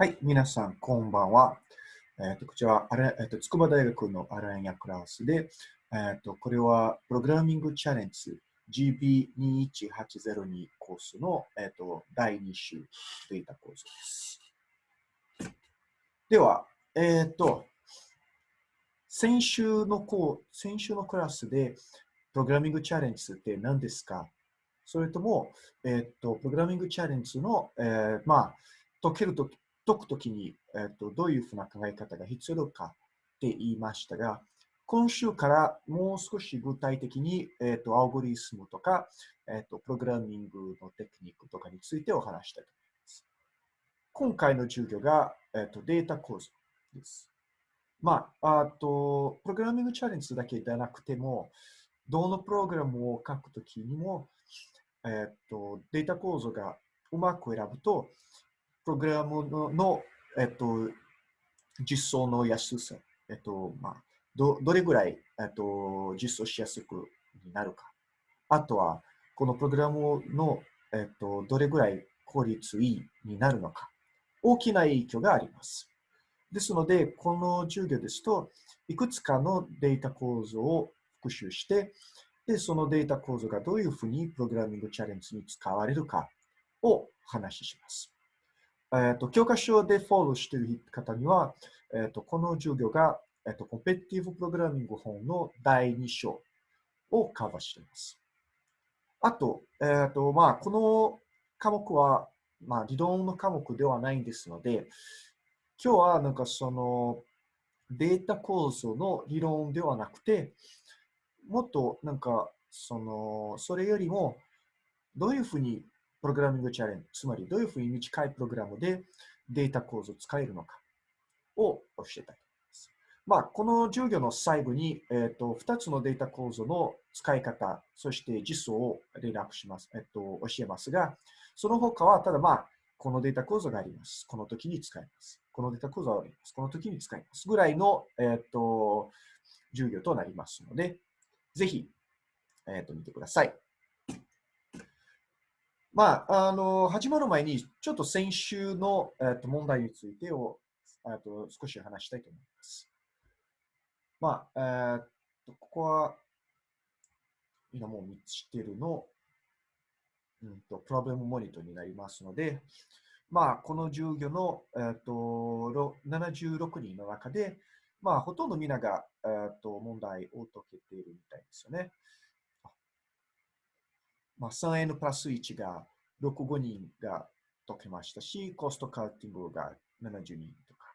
はい、皆さん、こんばんは。えっ、と、こちらは、あれえっ、と、筑波大学のアランヤクラスで、えっ、と、これは、プログラミングチャレンジ GB21802 コースの、えっ、と、第2週データコースです。では、えっ、と、先週のこう、先週のクラスで、プログラミングチャレンジって何ですか？それとも、えっ、と、プログラミングチャレンジの、えー、まあ、解けると解くときに、えっと、どういうふうな考え方が必要かって言いましたが、今週からもう少し具体的に、えっと、アオゴリスムとか、えっと、プログラミングのテクニックとかについてお話したいと思います。今回の授業が、えっと、データ構造です。まあ、あと、プログラミングチャレンジだけでなくても、どのプログラムを書くときにも、えっと、データ構造がうまく選ぶと、プログラムの、えっと、実装の安さ、えっと、まあ、どどれぐらい、えっと、実装しやすくなるか。あとは、このプログラムの、えっと、どれぐらい効率いいになるのか。大きな影響があります。ですので、この授業ですと、いくつかのデータ構造を復習して、で、そのデータ構造がどういうふうにプログラミングチャレンジに使われるかを話します。えっ、と、教科書でフォローしている方には、えっ、と、この授業が、えっ、と、コンペティブプログラミング本の第2章をカバーしています。あと、えっ、と、まあ、この科目は、まあ、理論の科目ではないんですので、今日はなんかそのデータ構造の理論ではなくて、もっとなんかその、それよりもどういうふうにプログラミングチャレンジ、つまりどういうふうに短いプログラムでデータ構造を使えるのかを教えたいと思います。まあ、この授業の最後に、えっ、ー、と、2つのデータ構造の使い方、そして実装を連絡します、えっ、ー、と、教えますが、その他は、ただまあ、このデータ構造があります。この時に使います。このデータ構造があります。この時に使います。ぐらいの、えっ、ー、と、授業となりますので、ぜひ、えっ、と、見てください。まあ、あの、始まる前に、ちょっと先週の、えっと問題についてを、えっと少し話したいと思います。まあ、えっと、ここは、今もう見つてるの、うんと、プロブレムモニトになりますので、まあ、この授業の、えっと、76人の中で、まあ、ほとんどみんなが、えっと、問題を解けているみたいですよね。まあ、3N プラス1が65人が解けましたし、コストカウティングが70人とか。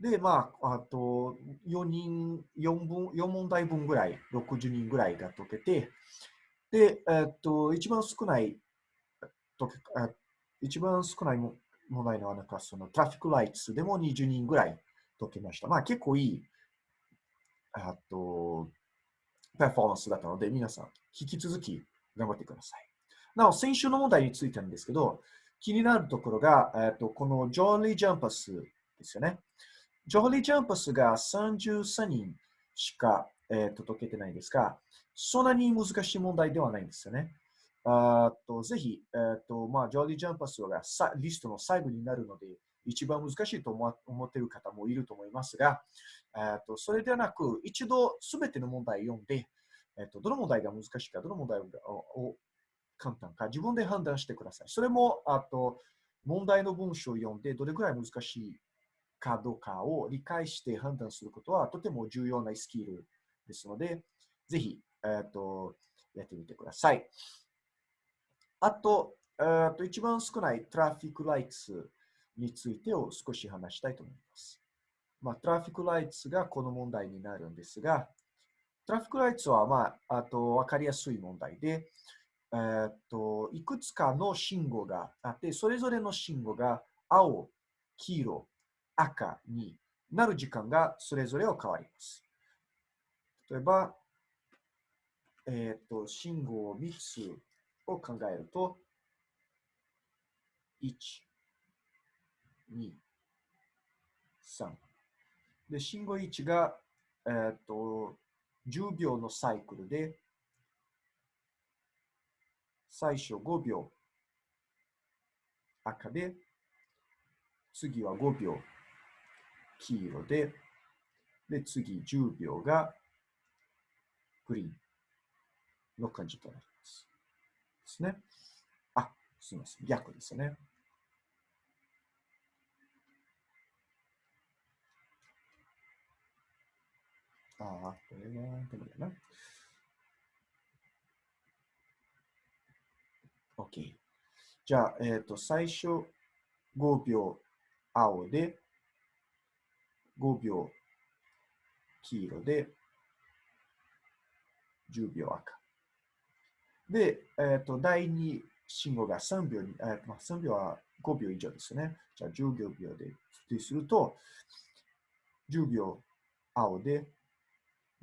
で、まあ、あと4人、4, 分4問題分ぐらい、60人ぐらいが解けて、で、えっと、一番少ない解け、一番少ない問題のは、なんかそのトラフィックライツでも20人ぐらい解けました。まあ結構いい、あと、パフォーマンスだったので、皆さん、引き続き頑張ってください。なお、先週の問題についてなんですけど、気になるところが、えー、とこのジョーリー・ジャンパスですよね。ジョーリー・ジャンパスが33人しか、えー、と解けてないんですが、そんなに難しい問題ではないんですよね。あとぜひ、えーとまあ、ジョーリー・ジャンパスがリストの最後になるので、一番難しいと思っている方もいると思いますが、えーとそれではなく、一度すべての問題を読んで、えっと、どの問題が難しいか、どの問題を簡単か、自分で判断してください。それも、あと、問題の文章を読んで、どれくらい難しいかどうかを理解して判断することは、とても重要なスキルですので、ぜひ、えっと、やってみてください。あと、えっと一番少ないトラフィックライツについてを少し話したいと思います。まあ、トラフィックライツがこの問題になるんですが、トラフィックライツは、まあ、あと分かりやすい問題で、えー、っと、いくつかの信号があって、それぞれの信号が青、黄色、赤になる時間がそれぞれを変わります。例えば、えー、っと、信号3つを考えると、1、2、3。で、信号1が、えー、っと、10秒のサイクルで、最初5秒赤で、次は5秒黄色で、で、次10秒がグリーンの感じとなります。ですね。あ、すみません。逆ですね。ああ、これは、でもだな。OK。じゃあ、えっ、ー、と、最初5秒青で、5秒黄色で、10秒赤。で、えっ、ー、と、第2信号が3秒に、えーまあ、3秒は5秒以上ですね。じゃあ10秒で、ですると、10秒青で、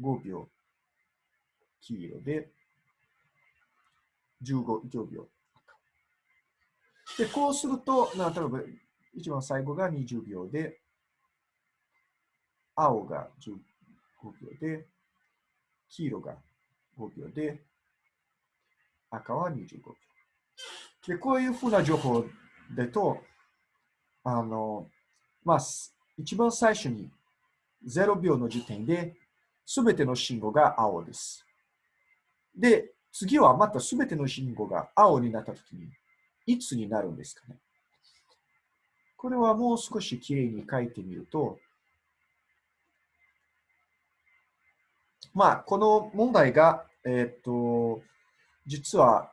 5秒黄色で、15, 秒で、こうすると、な例えば一番最後が20秒で、青が15秒で、黄色が5秒で、赤は25秒。で、こういうふうな情報だと、あの、まあ、一番最初に0秒の時点で、すべての信号が青です。で、次はまたすべての信号が青になったときに、いつになるんですかね。これはもう少しきれいに書いてみると、まあ、この問題が、えっ、と、実は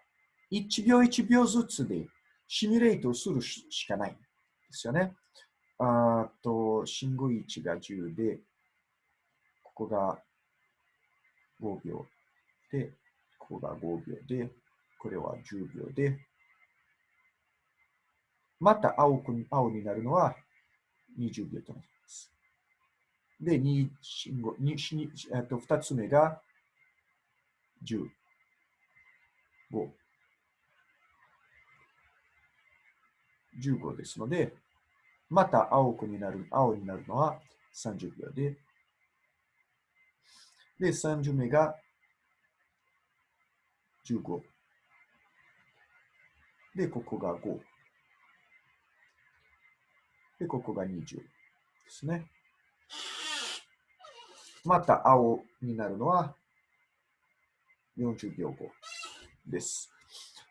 1秒1秒ずつでシミュレートするしかないんですよね。あと、信号位置が10で、ここが5秒で、ここが5秒で、これは10秒で、また青く青になるのは20秒となります。で、2, 信号 2, えっと2つ目が10、5、15ですので、また青くになる、青になるのは30秒で、で、30目が15。で、ここが5。で、ここが20ですね。また青になるのは40秒後です。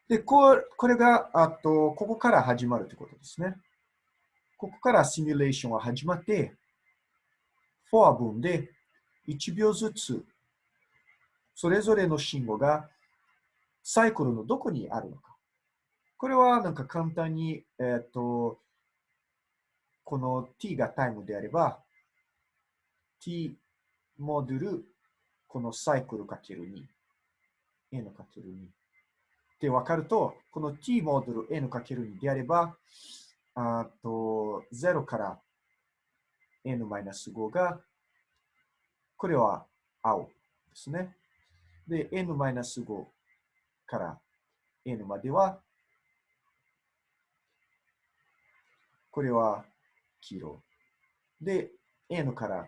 で、ここれが、あと、ここから始まるということですね。ここからシミュレーションは始まって、フォア分で1秒ずつ、それぞれの信号がサイクルのどこにあるのか。これはなんか簡単に、えっ、ー、と、この t がタイムであれば、t モデル、このサイクルかける2、n かける2。って分かると、この t モデル n かける2であれば、あと0から n-5 が、これは青ですね。で、n-5 から n までは、これは黄色。で、n から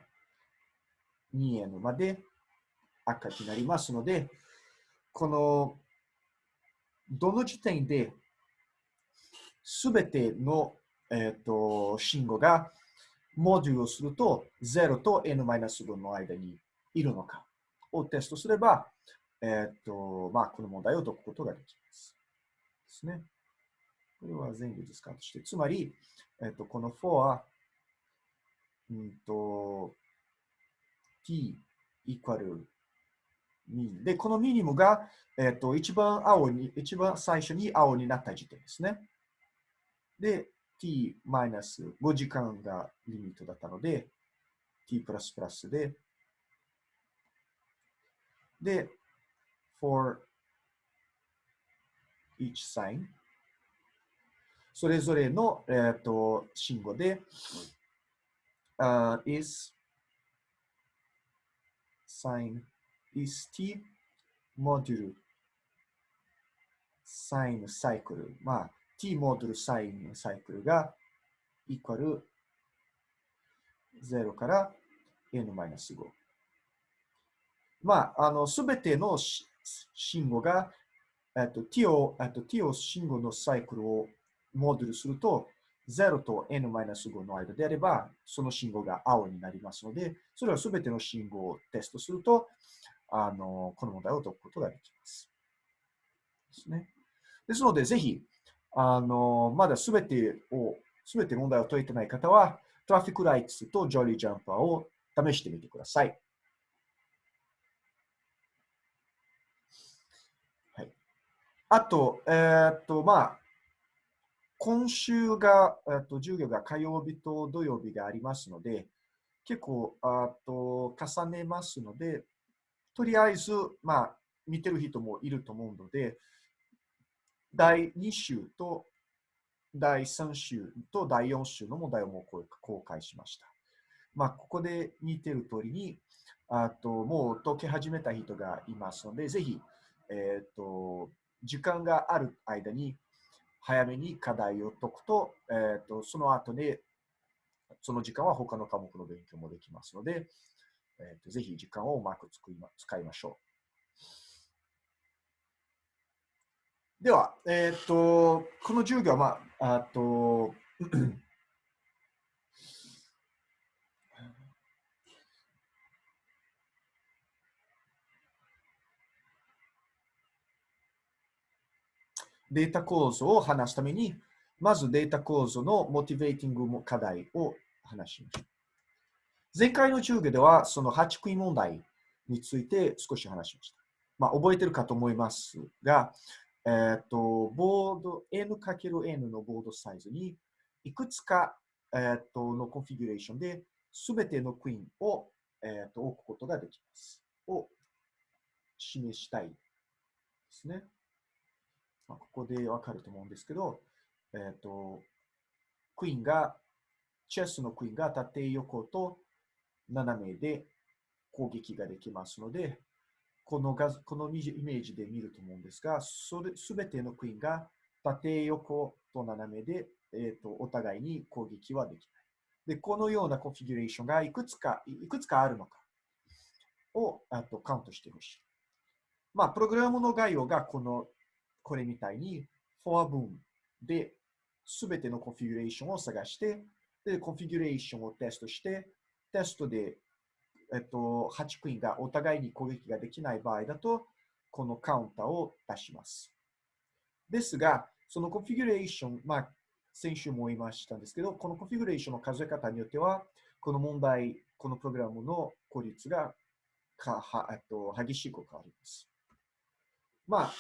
2n まで赤になりますので、この、どの時点で、すべての、えーと、信号がモデュルをすると、0と n-5 の間にいるのかをテストすれば、えっ、と、まあ、この問題を解くことができます。ですね。これは全部ディスカウントして、つまり、えっ、と、この4は、うんと、t イコールミで、このミニムが、えっ、と、一番青に、一番最初に青になった時点ですね。で、t マイナス5時間がリミットだったので、t プラスプラスで、で、for each sign それぞれの、えーと、信号で、uh, is sign is t モデュル sign サイクル。まあ、t モデュルサインサイクルがイコール0から n-5。まあ、あの、すべての信号が、えっと、t を、えっと、t を信号のサイクルをモデルすると、0と n-5 の間であれば、その信号が青になりますので、それはすべての信号をテストすると、あのこの問題を解くことができます。ですね。ですので、ぜひ、あのまだすべてを、すべて問題を解いてない方は、トラフィックライツとジョリージャンパーを試してみてください。はい、あと、えー、っと、まあ、今週が、えっと、授業が火曜日と土曜日がありますので、結構、あと、重ねますので、とりあえず、まあ、見てる人もいると思うので、第2週と第3週と第4週の問題をもう公開しました。まあ、ここで見てる通りに、あともう解き始めた人がいますので、ぜひ、えっ、ー、と、時間がある間に早めに課題を解くと、えーと、その後で、その時間は他の科目の勉強もできますので、えーと、ぜひ時間をうまく使いましょう。では、えっ、と、この授業は、まあ、あと、データ構造を話すために、まずデータ構造のモチベーティング課題を話しましょう。前回の授業では、その8クイ問題について少し話しました。まあ、覚えてるかと思いますが、えー、っと、ボード、n×n のボードサイズに、いくつか、えー、っとのコンフィギュレーションで、すべてのクイーンを、えー、っと置くことができます。を示したいですね。まあ、ここでわかると思うんですけど、えっ、と、クイーンが、チェスのクイーンが縦横と斜めで攻撃ができますので、この画このイメージで見ると思うんですが、それすべてのクイーンが縦横と斜めで、えーと、お互いに攻撃はできない。で、このようなコンフィギュレーションがいくつかいくつかあるのかをあとカウントしてほしい。まあ、プログラムの概要がこのこれみたいに、フォア文で、すべてのコンフィギュレーションを探して、で、コンフィギュレーションをテストして、テストで、えっと、8クイーンがお互いに攻撃ができない場合だと、このカウンターを出します。ですが、そのコンフィギュレーション、まあ、先週も言いましたんですけど、このコンフィギュレーションの数え方によっては、この問題、このプログラムの効率がかはっと激しく変わります。まあ、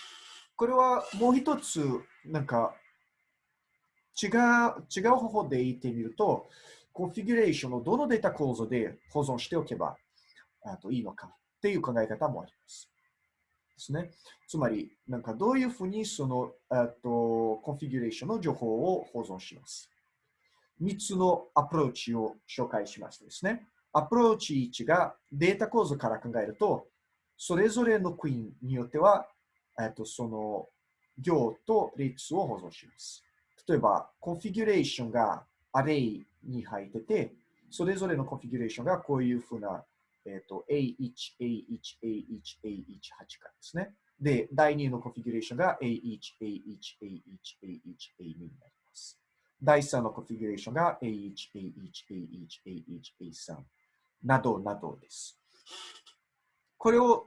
これはもう一つ、なんか、違う、違う方法で言ってみると、コンフィギュレーションをどのデータ構造で保存しておけばあといいのかっていう考え方もあります。ですね。つまり、なんかどういうふうにそのあとコンフィギュレーションの情報を保存します。3つのアプローチを紹介しましたですね。アプローチ1がデータ構造から考えると、それぞれのクイーンによってはえっと、その行と列を保存します。例えば、コンフィギュレーションがアレイに入ってて、それぞれのコンフィギュレーションがこういうふうな、えっと、A1、A1、A1、A1、8からですね。で、第2のコンフィギュレーションが A1、A1、A1、A1、A2 になります。第3のコンフィギュレーションが A1、A1、A1、A1、A3 などなどです。これを、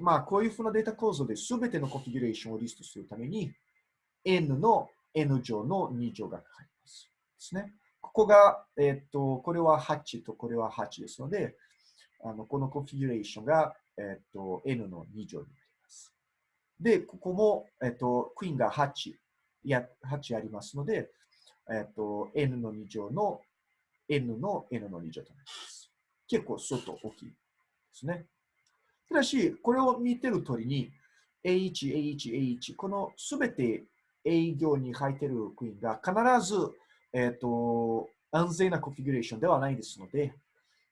まあ、こういうふうなデータ構造で全てのコンフィギュレーションをリストするために、n の n 乗の2乗がかかります。ですね。ここが、えっ、と、これは8とこれは8ですので、あのこのコンフィギュレーションが、えっ、と、n の2乗になります。で、ここも、えっ、と、クイーンが8、や8ありますので、えっ、と、n の2乗の n の n の2乗となります。結構相当大きいですね。ただし、これを見てる通りに、A1、A1、A1、このすべて A 行に入っているクイーンが必ず、えっ、ー、と、安全なコンフィギュレーションではないですので、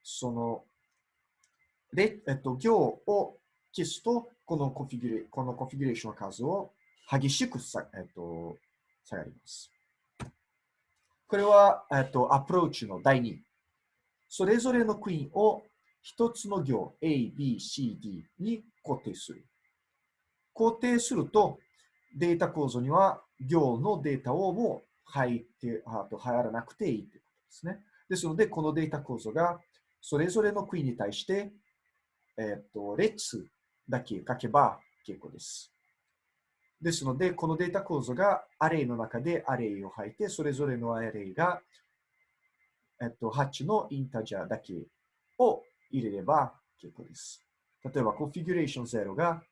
その、で、えっ、ー、と、行を消すと、このコンフィギュレこのコンフィギュレーションの数を激しくさ、えっ、ー、と、下がります。これは、えっと、アプローチの第2。それぞれのクイーンを一つの行 A、B、C、D に固定する。固定すると、データ構造には行のデータをも入ってあと入らなくていいということですね。ですので、このデータ構造がそれぞれのクイーンに対して、えっ、と列だけ書けば結構です。ですので、このデータ構造がアレイの中でアレイを吐いて、それぞれのアレイが、えっと、8のインタジャーだけを入れれば結構です。例えば、コンフィギュレーション0が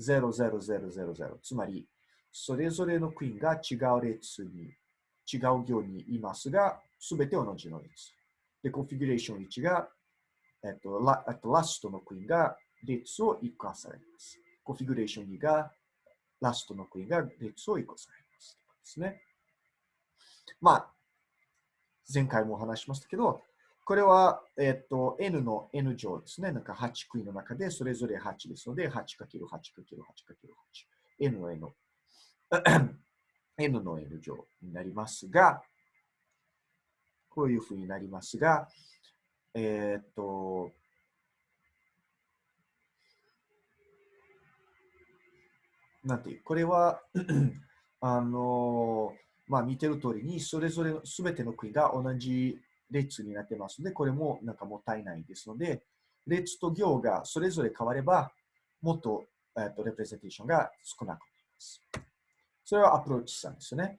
00000、つまり、それぞれのクイーンが違う列に、違う行にいますが、すべて同じの列。で、コンフィギュレーション1が、えっと、ラっとラストのクイーンが列を1個されます。コンフィギュレーション2が、ラストのクイーンが列を1個されます。ですね。まあ、前回もお話しましたけど、これは、えっと、n の n 乗ですね。なんか8クイーンの中でそれぞれ8ですので、8×8×8×8。n の n。N の n 乗になりますが、こういうふうになりますが、えっと、なんていう、これは あの、まあ見てる通りに、それぞれすべての国が同じ列になってますので、これもなんかもったいないですので、列と行がそれぞれ変われば、もっと,、えっと representation が少なくなります。それはアプローチ3ですよね。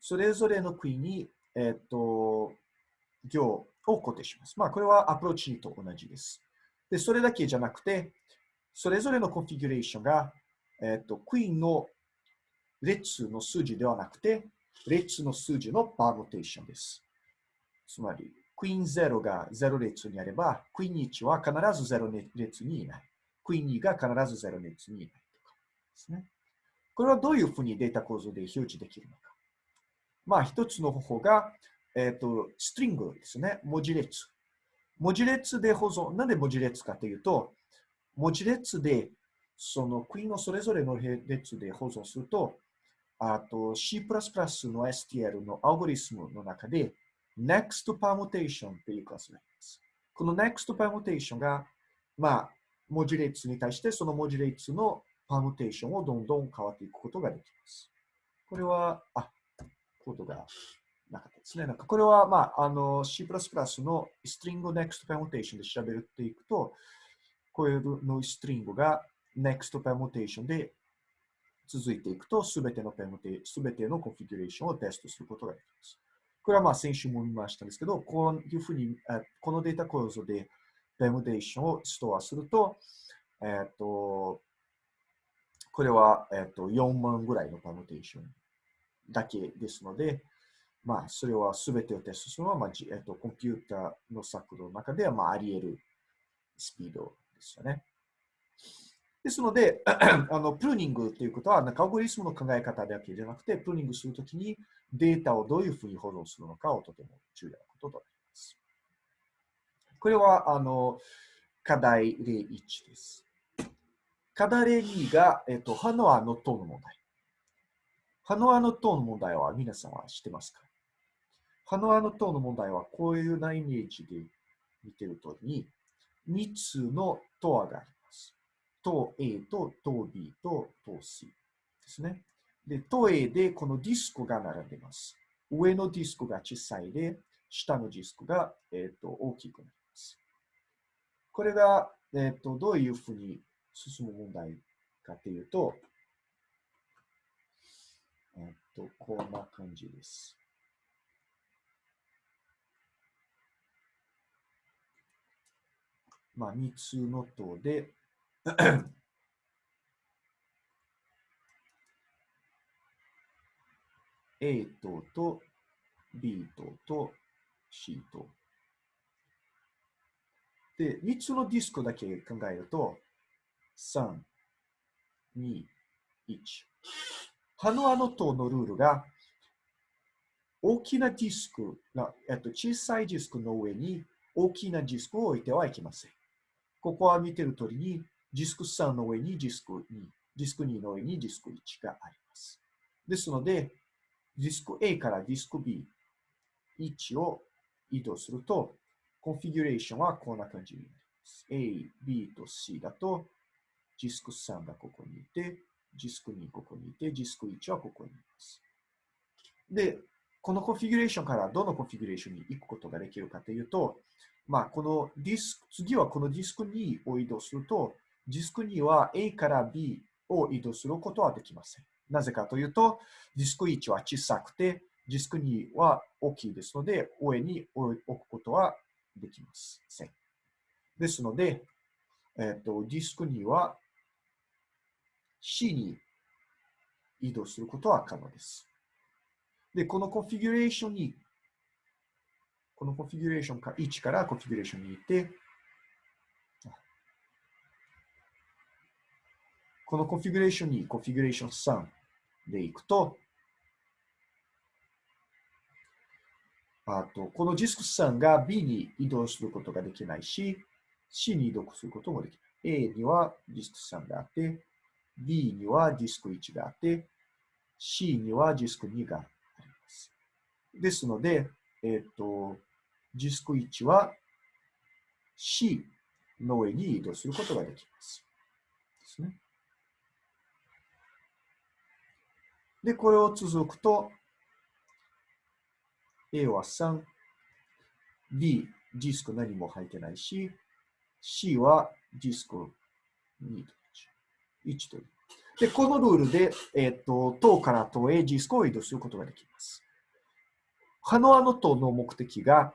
それぞれのクイーンに、えっと、行を固定します。まあ、これはアプローチと同じです。で、それだけじゃなくて、それぞれのコンフィギュレーションが、えっと、クイーンの列の数字ではなくて、列の数字の permutation です。つまり、クイーン0が0列にあれば、クイーン1は必ず0列にいない。クイーン2が必ず0列にいないとかですね。これはどういうふうにデータ構造で表示できるのか。まあ、一つの方法が、えっ、ー、と、ストリングですね。文字列。文字列で保存。なんで文字列かというと、文字列で、そのクイーンのそれぞれの列で保存すると、あと C++ の STL のアルゴリスムの中で、Next Permutation というクラスがあります。この Next Permutation が、まあ、文字列に対してその文字列のパームテーションをどんどん変わっていくことができます。これは、あ、コードがなかったですね。なんかこれは、まあ、あの C++ の String Next Permutation で調べるっていくと、こういうのストリングが Next Permutation で続いていくと、すべてのペムテ、すべてのコンフィギュレーションをテストすることができます。これはまあ先週も見ましたんですけど、こういうふうに、このデータ構造でペムテーションをストアすると、えっ、と、これは、えっ、と、4万ぐらいのパムテーションだけですので、まあ、それは全てをテストするのは、まあえっと、コンピューターの策の中では、まあ、あり得るスピードですよね。ですので、あのプルーニングということは、なんかアルゴリスムの考え方だけじゃなくて、プルーニングするときにデータをどういうふうに保存するのかをとても重要なこととなります。これは、あの、課題例1です。課題例2が、えっと、ハノアの塔の問題。ハノアの塔の問題は皆さんは知ってますか？ハノアの塔の問題はこういうなイメージで見てるとに、3つの塔があります。塔 A と塔 B と塔 C ですね。で、塔 A でこのディスクが並んでます。上のディスクが小さいで、下のディスクが、えーと、大きくなります。これが、えーと、どういうふうに進む問題かというと、えっ、と、こんな感じです。まあ、3つの塔で A 塔と B 塔と C 塔。で、3つのディスクだけ考えると、3、2、1。ハノアの塔のルールが、大きなディスク、えっと、小さいディスクの上に大きなディスクを置いてはいけません。ここは見てる通りに、ディスク3の上にディスク2、ディスク2の上にディスク1があります。ですので、ディスク A からディスク B1 を移動すると、コンフィギュレーションはこんな感じになります。A、B と C だと、ディスク3がここにいて、ディスク2ここにいて、ディスク1はここにいます。で、このコンフィギュレーションからどのコンフィギュレーションに行くことができるかというと、まあ、このディスク、次はこのディスク2を移動すると、ディスク2は A から B を移動することはできません。なぜかというと、ディスク1は小さくて、ディスク2は大きいですので、上に置くことはできません。ですので、えっ、と、ディスク2は C に移動することは可能です。で、このコンフィギュレーションに、このコンフィギュレーションか1からコンフィギュレーションに行って、このコンフィギュレーションにコンフィギュレーション3で行くと、あと、このディスク3が B に移動することができないし、C に移動することもできない。A にはディスク3があって、B にはディスク1があって、C にはディスク2があります。ですので、えっ、ー、と、ディスク1は C の上に移動することができます。ですね。で、これを続くと、A は3、B、ディスク何も入ってないし、C はディスク2と1という。で、このルールで、えっ、ー、と、塔から塔へディスクを移動することができます。ハノアの塔の目的が、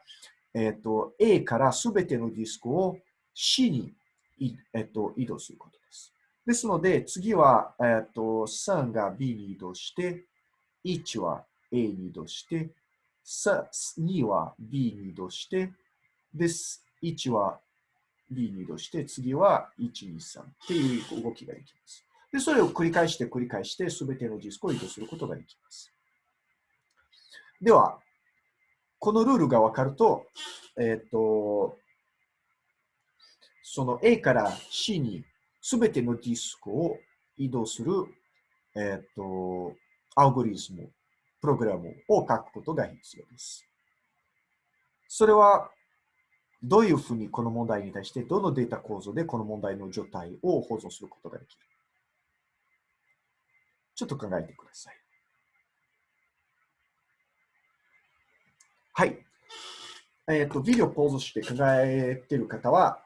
えっ、ー、と、A からすべてのディスクを C に、えっ、ー、と、移動することです。ですので、次は、えっ、と、3が B に移動して、1は A に移動して、2は B に移動して、です。1は B に移動して、次は1、2、3っていう動きができます。で、それを繰り返して繰り返して、すべてのディスクを移動することができます。では、このルールがわかると、えっ、ー、と、その A から C にすべてのディスクを移動する、えっ、ー、と、アルゴリズム、プログラムを書くことが必要です。それはどういうふうにこの問題に対して、どのデータ構造でこの問題の状態を保存することができるちょっと考えてください。はい。えっ、ー、と、ビデオポーズして考えている方は、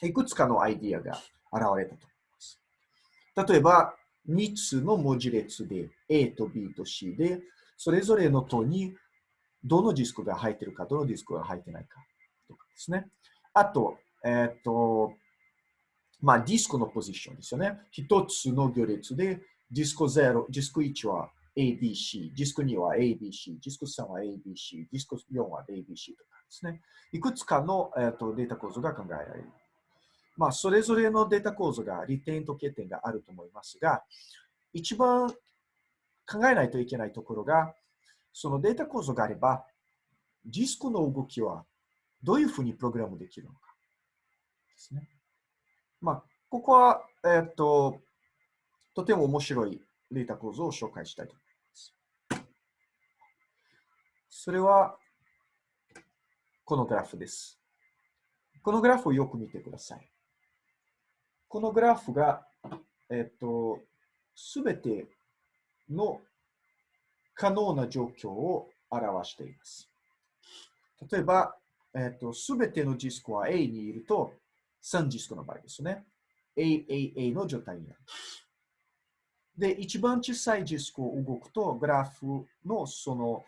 いくつかのアイディアが現れたと思います。例えば、3つの文字列で A と B と C で、それぞれの塔にどのディスクが入っているか、どのディスクが入ってないか。ですね。あと、えっ、ー、と、まあ、ディスクのポジションですよね。一つの行列で、ディスク0、ディスク1は ABC、ディスク2は ABC、ディスク3は ABC、ディスク4は ABC とかですね。いくつかの、えーと、データ構造が考えられる。まあ、それぞれのデータ構造が利点と欠点があると思いますが、一番考えないといけないところが、そのデータ構造があれば、ディスクの動きはどういうふうにプログラムできるのかですね。まあ、ここは、え、っと、とても面白いデータ構造を紹介したいと思います。それは、このグラフです。このグラフをよく見てください。このグラフが、えっと、すべての可能な状況を表しています。例えば、えっ、と、すべてのディスクは A にいると、3ディスクの場合ですね。AAA の状態になります。で、一番小さいディスクを動くと、グラフのその、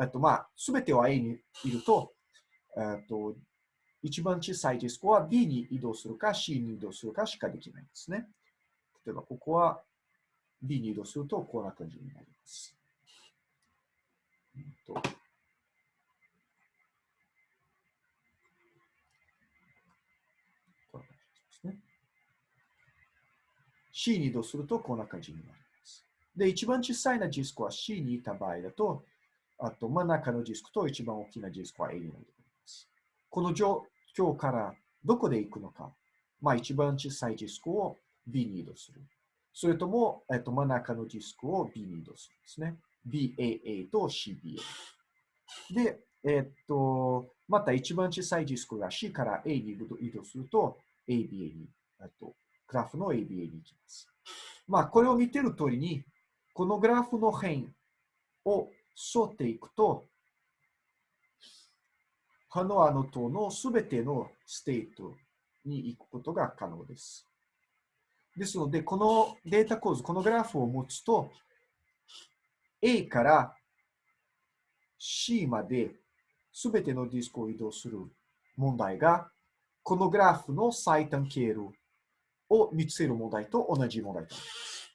えっと、まあ、すべては A にいると、えっと、一番小さいディスクは B に移動するか C に移動するかしかできないんですね。例えば、ここは B に移動すると、こんな感じになります。えっと C に移動するとこんな感じになります。で、一番小さいなディスクは C にいた場合だと、あと真ん中のディスクと一番大きなディスクは A になります。この状況からどこで行くのか、まあ一番小さいディスクを B に移動する。それとも、えっと、真ん中のディスクを B に移動するんですね。BAA と CBA。で、えっと、また一番小さいディスクが C から A に移動すると ABA に、えっとグラフの ABA に行きます。まあ、これを見てる通りに、このグラフの辺を沿っていくと、ハノイの塔のすべてのステートに行くことが可能です。ですので、このデータ構造、このグラフを持つと、A から C まですべてのディスクを移動する問題が、このグラフの最短経路を見つける問題と同じ問題です。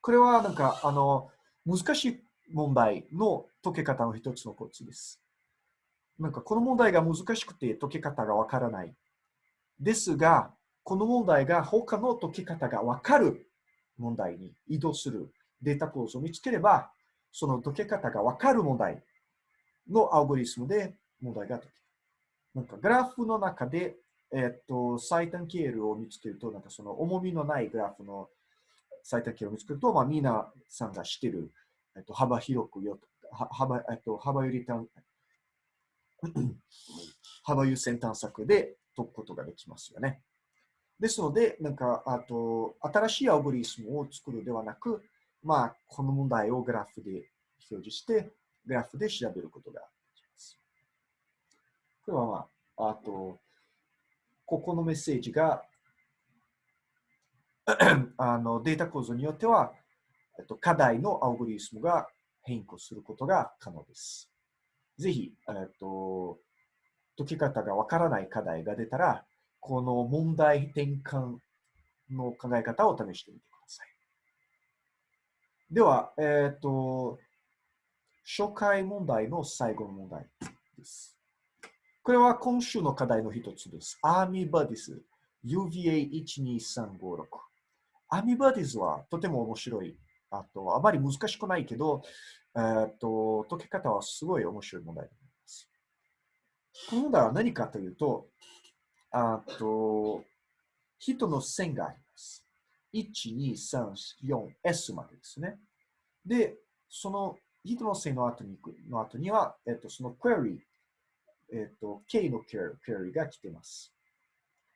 これはなんか、あの、難しい問題の解け方の一つのコツです。なんかこの問題が難しくて解け方がわからない。ですが、この問題が他の解き方がわかる問題に移動するデータ構造を見つければ、その解け方がわかる問題のアルゴリスムで問題が解ける。なんかグラフの中で、えっと、最短経路を見つけると、なんかその重みのないグラフの最短経路を見つけると、まあ、皆さんが知ってる、えっと、幅広くよ、幅、えっと、幅より短、幅優先探索で解くことができますよね。ですので、なんか、あと、新しいアルゴリズムを作るではなく、まあ、この問題をグラフで表示して、グラフで調べることができます。これはまあ、あと、ここのメッセージが、あのデータ構造によっては、えっと、課題のアルゴリズムが変更することが可能です。ぜひ、えっと、解き方がわからない課題が出たら、この問題転換の考え方を試してみてください。では、えっ、と、初回問題の最後の問題です。これは今週の課題の一つです。アーミーバディス UVA12356。アーミーバディスはとても面白い。あと、あまり難しくないけど、えっ、と、解き方はすごい面白い問題です。この問題は何かというと、あと、人の線があります。1、2、3、4、S までですね。で、その人の線の後にの後には、えっと、その query、えっと、K の query が来てます。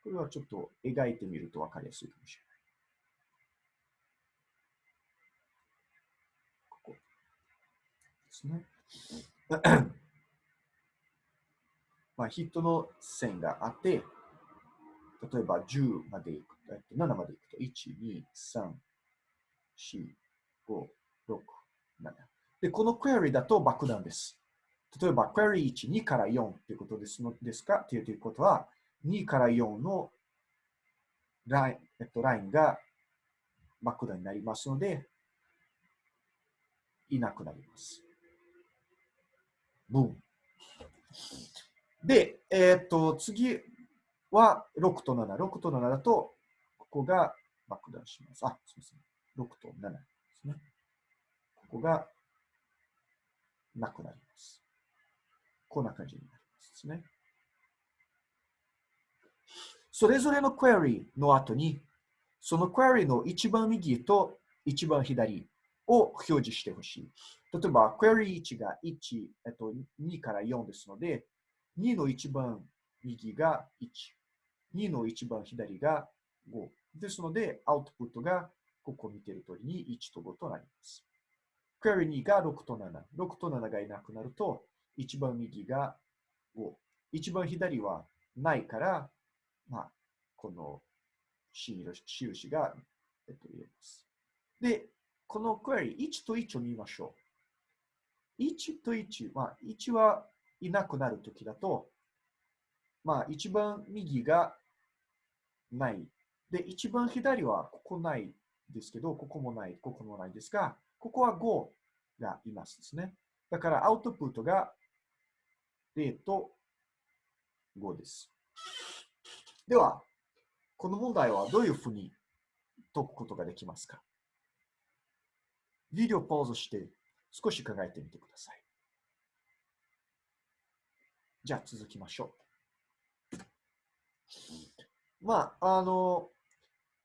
これはちょっと描いてみると分かりやすいかもしれない。ここですね。まあ、人の線があって、例えば10までいくと、7までいくと、1、2、3、4、5、6、7。で、このクエリだと爆弾です。例えば、クエリ1、2から4ということですのですか？ということは、2から4のライン,、えっと、ラインが爆弾になりますので、いなくなります。ブーン。で、えっ、と、次、は6と7。6と7だと、ここが爆弾します。あ、すみません。6と7ですね。ここがなくなります。こんな感じになりますね。それぞれのクエリの後に、そのクエリの一番右と一番左を表示してほしい。例えば、クエリ1が1、えっと、2から4ですので、2の一番右が1、2の一番左が5。ですので、アウトプットがここ見ている通りに1と5となります。クエリ2が6と7。6と7がいなくなると、一番右が5。一番左はないから、まあ、この印が、えっと、入れます。で、このクエリ1と1を見ましょう。1と1、まあ、1はいなくなるときだと、まあ、一番右がない。で、一番左はここないですけど、ここもない、ここもないですが、ここは5がいますですね。だからアウトプットが0と5です。では、この問題はどういうふうに解くことができますか？ビデオポーズして少し考えてみてください。じゃあ続きましょう。まあ、あの、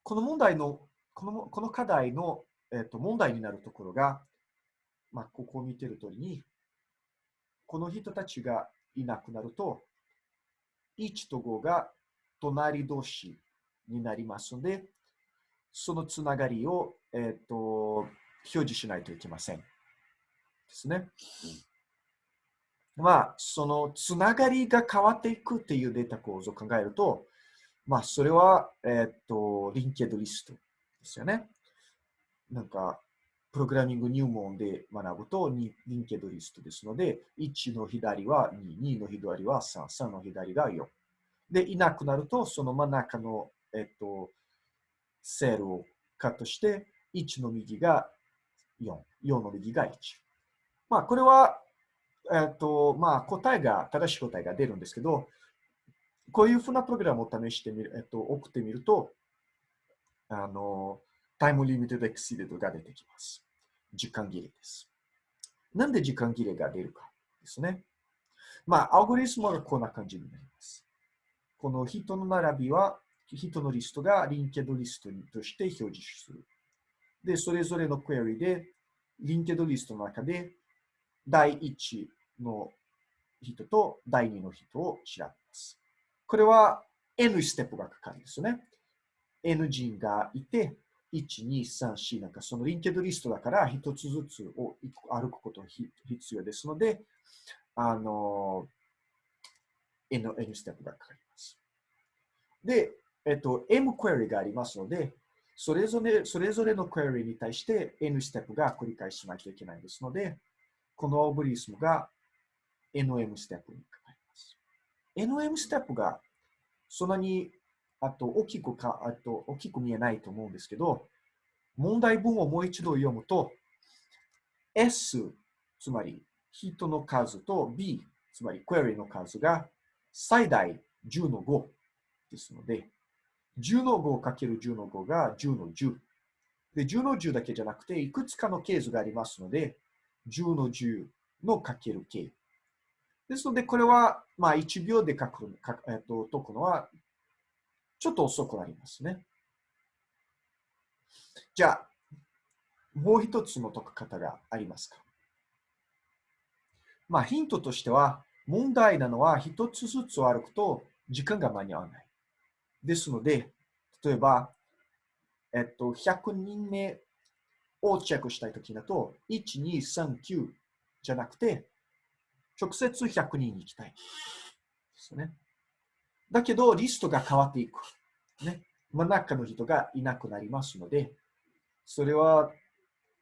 この問題の、このこの課題の、えっと、問題になるところが、まあ、ここを見てる通りに、この人たちがいなくなると、1と5が隣同士になりますので、そのつながりを、えっと、表示しないといけません。ですね。まあ、そのつながりが変わっていくっていうデータ構造を考えると、まあ、それは、えっ、と、リンケードリストですよね。なんか、プログラミング入門で学ぶと、リンケドリストですので、1の左は2、2の左は3、3の左が4。で、いなくなると、その真ん中の、えっ、と、セルをカットして、1の右が4、4の右が1。まあ、これは、えっと、まあ、答えが、正しい答えが出るんですけど、こういうふうなプログラムを試してみる、えっと、送ってみると、あの、 time limit exceeded が出てきます。時間切れです。なんで時間切れが出るかですね。まあ、アルゴリズムはこんな感じになります。この人の並びは、人のリストが linked list として表示する。で、それぞれのクエリで、 linked list の中で、第1の人と第2の人を調べます。これは N ステップがかかるんですよね。N 人がいて、1、2、3、4なんかそのリンケッドリストだから一つずつを歩くことが必要ですので、あの、N, N ステップがかかります。で、えっと、M クエリがありますので、それぞれそれぞれのクエリに対して N ステップが繰り返しないといけないですので、このオブリスムが NM ステップにかかります。NM ステップがそんなにあと大きくかあと大きく見えないと思うんですけど、問題文をもう一度読むと、S、つまり人の数と B、つまりクエリの数が最大10の5ですので、10の5かける10の5が10の10。で、10の10だけじゃなくて、いくつかのケースがありますので、10の10のかける k。ですので、これは、まあ、1秒で書く、えっと、解くのは、ちょっと遅くなりますね。じゃあ、もう一つの解く方がありますか？まあ、ヒントとしては、問題なのは一つずつ歩くと時間が間に合わない。ですので、例えば、えっと、100人目をチェックしたいときだと、1、2、3、9じゃなくて、直接100人に行きたい。ですね。だけど、リストが変わっていく。ね。真ん中の人がいなくなりますので、それは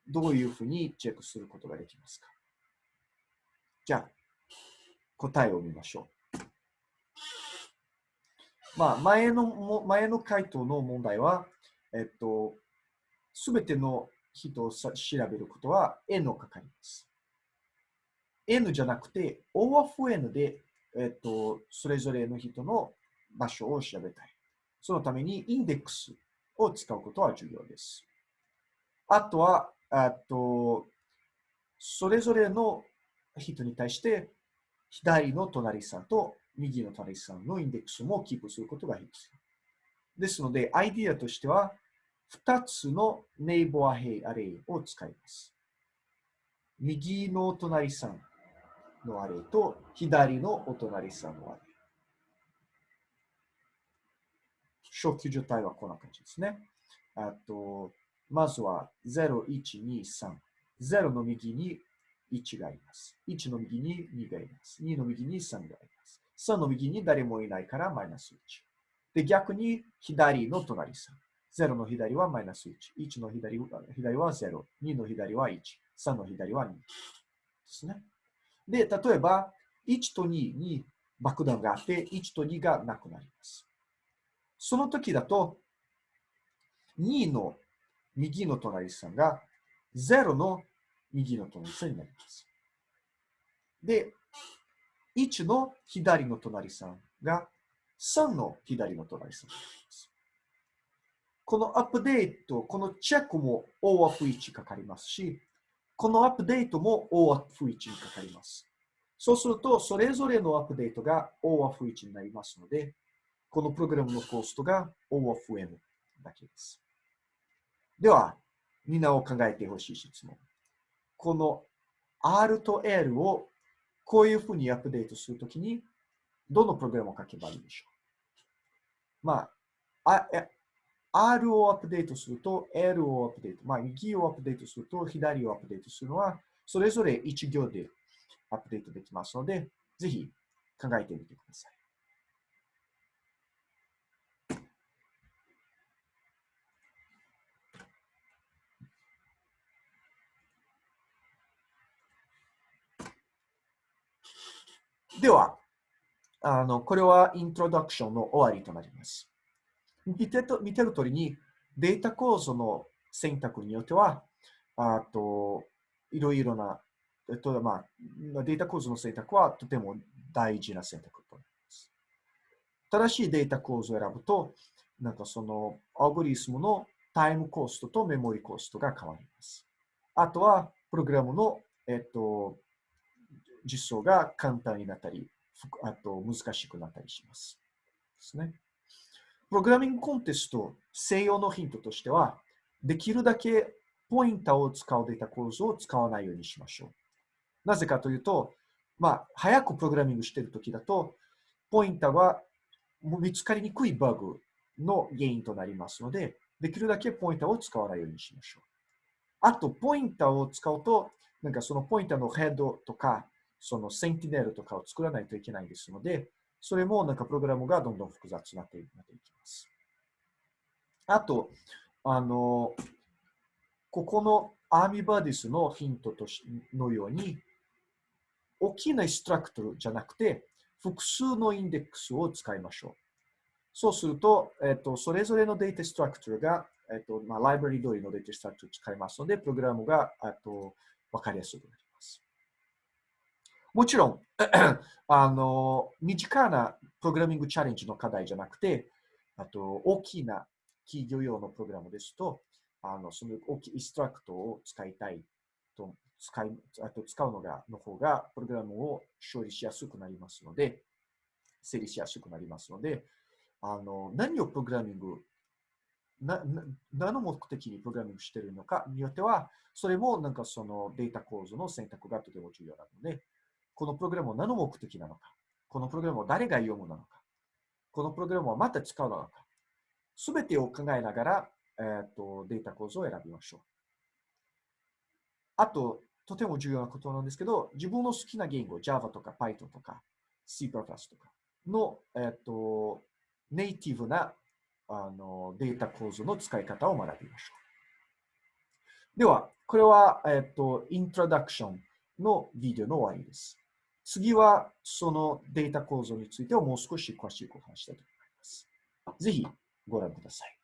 どういうふうにチェックすることができますか？じゃあ、答えを見ましょう。まあ、前の、前の回答の問題は、えっと、すべての人を調べることは N をかかります。N じゃなくて O of N で、えっと、それぞれの人の場所を調べたい。そのためにインデックスを使うことは重要です。あとは、あとそれぞれの人に対して左の隣さんと右の隣さんのインデックスもキープすることが必要。ですので、アイディアとしては、2つのネイボアヘイアレイを使います。右のお隣さんのアレイと左のお隣さんのアレイ。初期状態はこんな感じですね。あと、まずは0、1、2、3。0の右に1がいます。1の右に2がいます。2の右に3がいます。3の右に誰もいないからマイナス1。で、逆に左の隣さん。0の左はマイナス1。1の左左は0。2の左は1。3の左は2。ですね。で、例えば、1と2に爆弾があって、1と2がなくなります。その時だと、2の右の隣さんが0の右の隣さんになります。で、1の左の隣さんが3の左の隣さんになります。このアップデート、このチェックも O of 1かかりますし、このアップデートも O of 1にかかります。そうすると、それぞれのアップデートが O of 1になりますので、このプログラムのコストが O of N だけです。では、みんなを考えてほしい質問。この R と L をこういうふうにアップデートするときに、どのプログラムを書けばいいでしょう？まあ、R をアップデートすると、L をアップデート、まあ、右をアップデートすると、左をアップデートするのは、それぞれ1行でアップデートできますので、ぜひ考えてみてください。では、あのこれはイントロダクションの終わりとなります。見てと見てる通りに、データ構造の選択によっては、あといろいろな、えっとまあ、データ構造の選択はとても大事な選択となります。正しいデータ構造を選ぶと、なんかそのアルゴリスムのタイムコストとメモリコストが変わります。あとは、プログラムの、えっと、実装が簡単になったり、あと難しくなったりします。ですね。プログラミングコンテスト、西洋のヒントとしては、できるだけポインターを使うデータ構造を使わないようにしましょう。なぜかというと、まあ、早くプログラミングしているときだと、ポインターは見つかりにくいバグの原因となりますので、できるだけポインターを使わないようにしましょう。あと、ポインターを使うと、なんかそのポインターのヘッドとか、そのセンティネルとかを作らないといけないですので、それもなんかプログラムがどんどん複雑になっていきます。あと、あの、ここのアーミバディスのヒントとしのように、大きなイストラクトルじゃなくて、複数のインデックスを使いましょう。そうすると、えっと、それぞれのデータストラクトルが、えっとまあ、ライブラリ通りのデータストラクトルを使いますので、プログラムがと分かりやすくなります。もちろん、あの、身近なプログラミングチャレンジの課題じゃなくて、あと、大きな企業用のプログラムですと、あの、その大きいインストラクトを使いたいと、使い、あと使うのが、の方が、プログラムを処理しやすくなりますので、整理しやすくなりますので、あの、何をプログラミング、な、何の目的にプログラミングしているのかによっては、それもなんかそのデータ構造の選択がとても重要なので、このプログラムは何の目的なのか、このプログラムを誰が読むなのか、このプログラムをまた使うなのか、すべてを考えながら、えーと、データ構造を選びましょう。あと、とても重要なことなんですけど、自分の好きな言語、Java とか Python とか C++ とかの、えーと、ネイティブなあのデータ構造の使い方を学びましょう。では、これは、えっ、ー、と、イントロダクションのビデオの終わりです。次は、そのデータ構造についてをもう少し詳しくお話したいと思います。ぜひご覧ください。